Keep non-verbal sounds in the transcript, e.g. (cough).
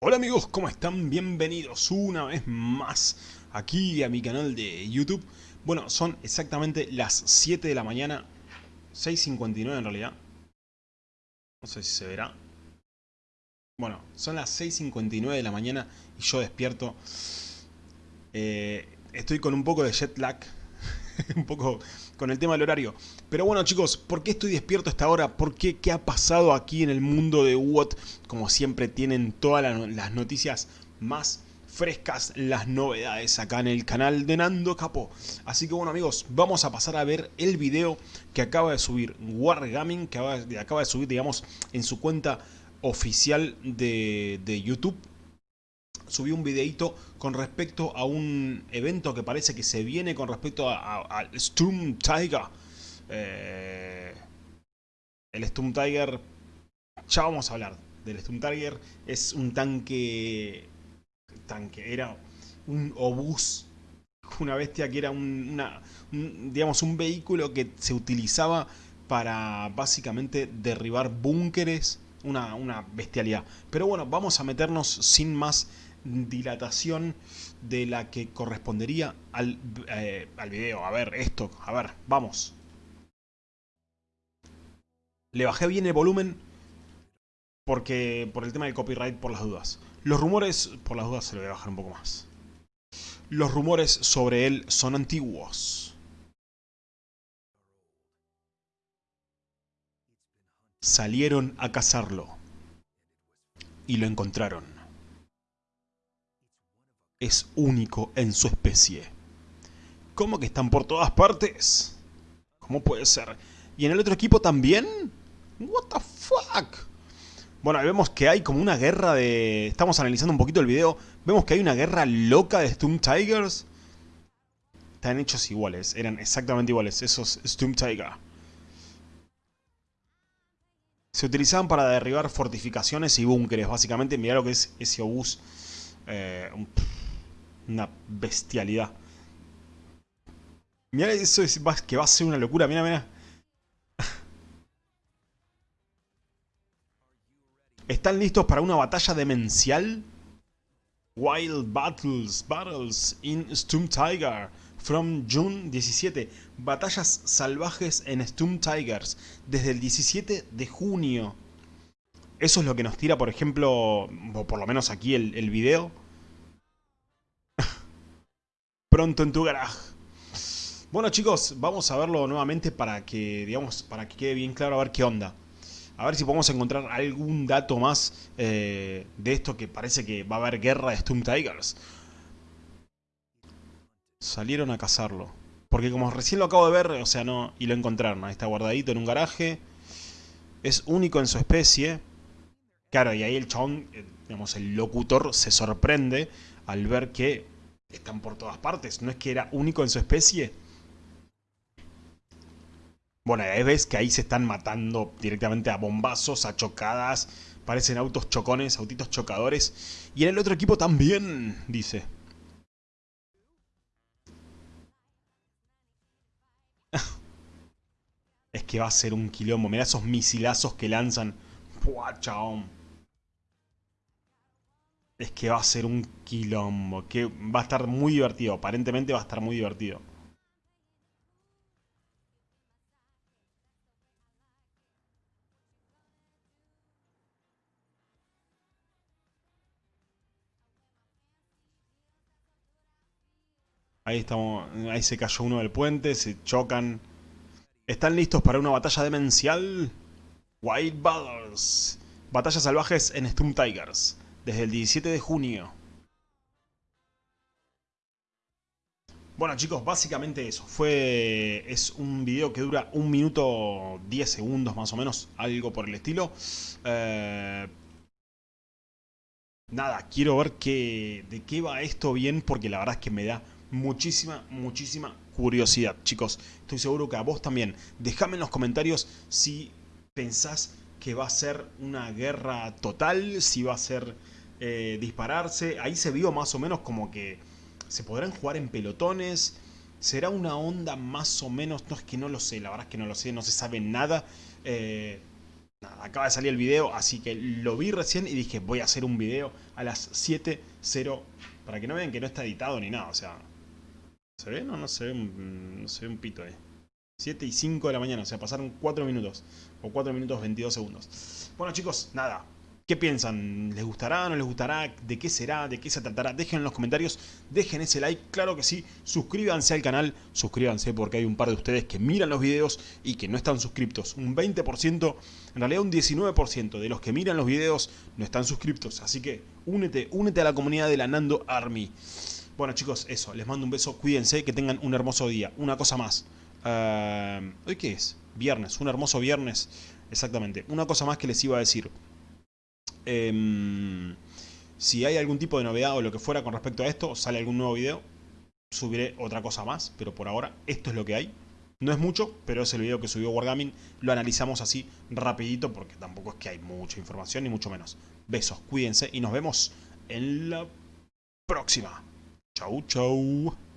Hola amigos, ¿cómo están? Bienvenidos una vez más aquí a mi canal de YouTube. Bueno, son exactamente las 7 de la mañana, 6.59 en realidad. No sé si se verá. Bueno, son las 6.59 de la mañana y yo despierto. Eh, estoy con un poco de jet lag, (laughs) un poco con el tema del horario. Pero bueno chicos, ¿por qué estoy despierto a esta hora? ¿Por qué? ¿Qué ha pasado aquí en el mundo de WOT? Como siempre tienen todas las noticias más frescas, las novedades acá en el canal de Nando Capo. Así que bueno amigos, vamos a pasar a ver el video que acaba de subir Wargaming, que acaba de subir digamos en su cuenta oficial de, de YouTube subí un videito con respecto a un evento que parece que se viene con respecto al Storm Tiger. Eh, el Storm Tiger, ya vamos a hablar del Storm Tiger, es un tanque, tanque, era un obús, una bestia que era una, digamos, un vehículo que se utilizaba para básicamente derribar búnkeres, una, una bestialidad. Pero bueno, vamos a meternos sin más dilatación de la que correspondería al, eh, al video. A ver, esto, a ver, vamos. Le bajé bien el volumen porque por el tema del copyright por las dudas. Los rumores, por las dudas se lo voy a bajar un poco más. Los rumores sobre él son antiguos. Salieron a cazarlo. Y lo encontraron es único en su especie. ¿Cómo que están por todas partes? ¿Cómo puede ser? ¿Y en el otro equipo también? What the fuck? Bueno, vemos que hay como una guerra de... Estamos analizando un poquito el video. Vemos que hay una guerra loca de Stum Tigers. Están hechos iguales. Eran exactamente iguales. Esos Stum Tiger. Se utilizaban para derribar fortificaciones y búnkeres. Básicamente, mirá lo que es ese obús. Eh, una bestialidad. Mira, eso es que va a ser una locura. Mira, mira. (laughs) ¿Están listos para una batalla demencial? Wild Battles, Battles in Stum Tiger from June 17. Batallas salvajes en Stum Tigers desde el 17 de junio. Eso es lo que nos tira, por ejemplo, o por lo menos aquí el, el video pronto en tu garage. Bueno chicos, vamos a verlo nuevamente para que, digamos, para que quede bien claro a ver qué onda. A ver si podemos encontrar algún dato más eh, de esto que parece que va a haber guerra de Stum Tigers. Salieron a cazarlo. Porque como recién lo acabo de ver, o sea, no... Y lo encontraron, ahí está guardadito en un garaje. Es único en su especie. Claro, y ahí el chabón, eh, digamos, el locutor se sorprende al ver que están por todas partes. ¿No es que era único en su especie? Bueno, ahí ves que ahí se están matando directamente a bombazos, a chocadas. Parecen autos chocones, autitos chocadores. Y en el otro equipo también, dice. (laughs) es que va a ser un quilombo. Mira esos misilazos que lanzan. Puah, es que va a ser un quilombo. Que va a estar muy divertido. Aparentemente va a estar muy divertido. Ahí estamos. Ahí se cayó uno del puente. Se chocan. ¿Están listos para una batalla demencial? Wild Battles. Batallas salvajes en Stum Tigers desde el 17 de junio. Bueno chicos, básicamente eso. Fue. Es un video que dura un minuto 10 segundos más o menos, algo por el estilo. Eh, nada, quiero ver qué, de qué va esto bien, porque la verdad es que me da muchísima, muchísima curiosidad, chicos. Estoy seguro que a vos también. Dejame en los comentarios si pensás que va a ser una guerra total, si va a ser eh, dispararse. Ahí se vio más o menos como que se podrán jugar en pelotones. Será una onda más o menos, no es que no lo sé, la verdad es que no lo sé, no se sabe nada. Eh, acaba de salir el video, así que lo vi recién y dije, voy a hacer un video a las 7.0 para que no vean que no está editado ni nada, o sea... ¿Se ve? No, no se ve un, no se ve un pito ahí. 7 y 5 de la mañana, o sea, pasaron 4 minutos. O 4 minutos 22 segundos. Bueno chicos, nada. ¿Qué piensan? ¿Les gustará? ¿No les gustará? ¿De qué será? ¿De qué se tratará? Dejen en los comentarios, dejen ese like, claro que sí. Suscríbanse al canal, suscríbanse porque hay un par de ustedes que miran los videos y que no están suscriptos. Un 20%, en realidad un 19% de los que miran los videos no están suscriptos. Así que únete, únete a la comunidad de la Nando Army. Bueno chicos, eso, les mando un beso, cuídense, que tengan un hermoso día. Una cosa más. Uh, ¿Hoy qué es? Viernes, un hermoso viernes. Exactamente. Una cosa más que les iba a decir. Eh, si hay algún tipo de novedad o lo que fuera con respecto a esto, sale algún nuevo video, subiré otra cosa más. Pero por ahora, esto es lo que hay. No es mucho, pero es el video que subió Wargaming. Lo analizamos así rapidito porque tampoco es que hay mucha información, ni mucho menos. Besos, cuídense y nos vemos en la próxima. Chau, chau.